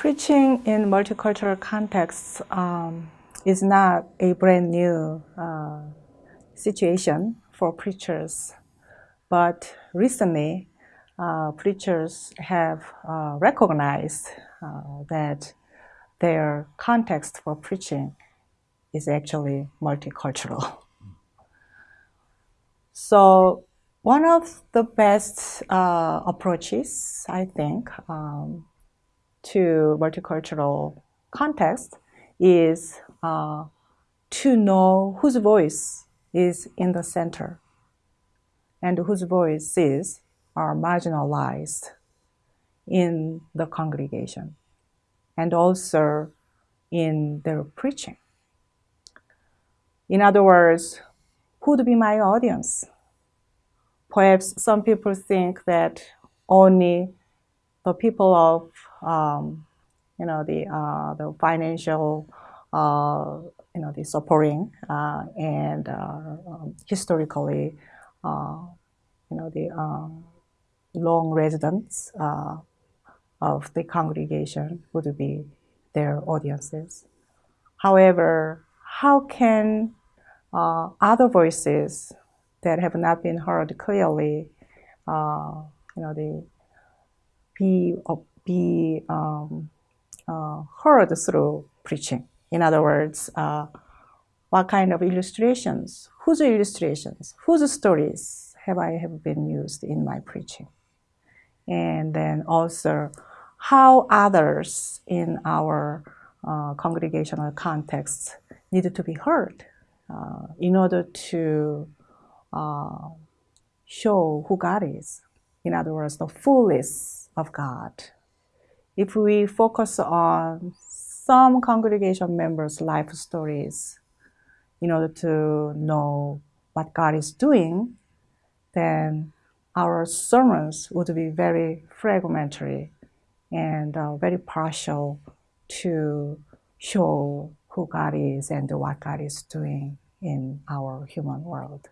preaching in multicultural contexts um, is not a brand new uh, situation for preachers, but recently uh, preachers have uh, recognized uh, that their context for preaching is actually multicultural. So one of the best uh, approaches, I think, um, to multicultural context is uh, to know whose voice is in the center and whose voices are marginalized in the congregation and also in their preaching. In other words, who would be my audience? Perhaps some people think that only the people of um, you know the uh, the financial uh, you know the supporting uh, and uh, um, historically uh, you know the um, long residents uh, of the congregation would be their audiences. However, how can other voices that have not been heard clearly, you know, the be, uh, be um, uh, heard through preaching. In other words, uh, what kind of illustrations, whose illustrations, whose stories have I have been used in my preaching? And then also, how others in our uh, congregational context need to be heard uh, in order to uh, show who God is. In other words, the fullness of God. If we focus on some congregation members' life stories in order to know what God is doing, then our sermons would be very fragmentary and uh, very partial to show who God is and what God is doing in our human world.